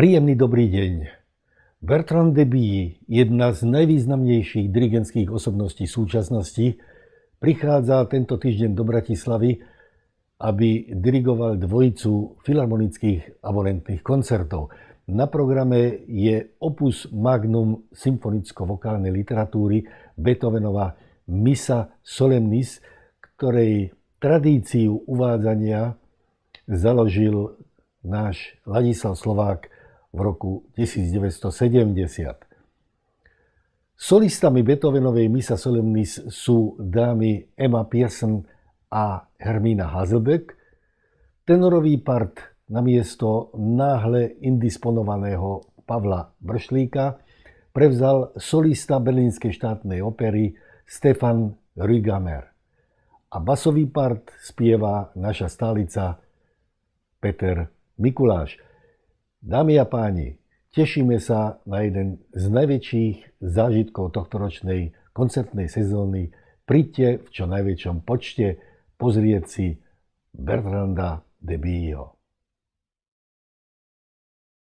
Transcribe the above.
Príjemný dobrý deň. Bertrand Deby, jedna z najvýznamnejších dirigentských osobností súčasnosti, prichádza tento týždeň do Bratislavy, aby dirigoval dvojicu filharmonických abonentných koncertov. Na programe je opus magnum symfonicko-vokálnej literatúry Beethovenova Misa Solemnis, ktorej tradíciu uvádzania založil náš Ladislav Slovák v roku 1970. Solistami Beethovenovej Misa Solemnis sú dámy Emma Pearson a Hermína Hazelbeck. Tenorový part na miesto náhle indisponovaného Pavla Bršlíka prevzal solista Berlínskej štátnej opery Stefan Rügamer. A basový part spieva naša stálica Peter Mikuláš. Dámy a páni, tešíme sa na jeden z najväčších zážitkov tohtoročnej koncertnej sezóny. Príďte v čo najväčšom počte pozrieť si Bertranda de Bio.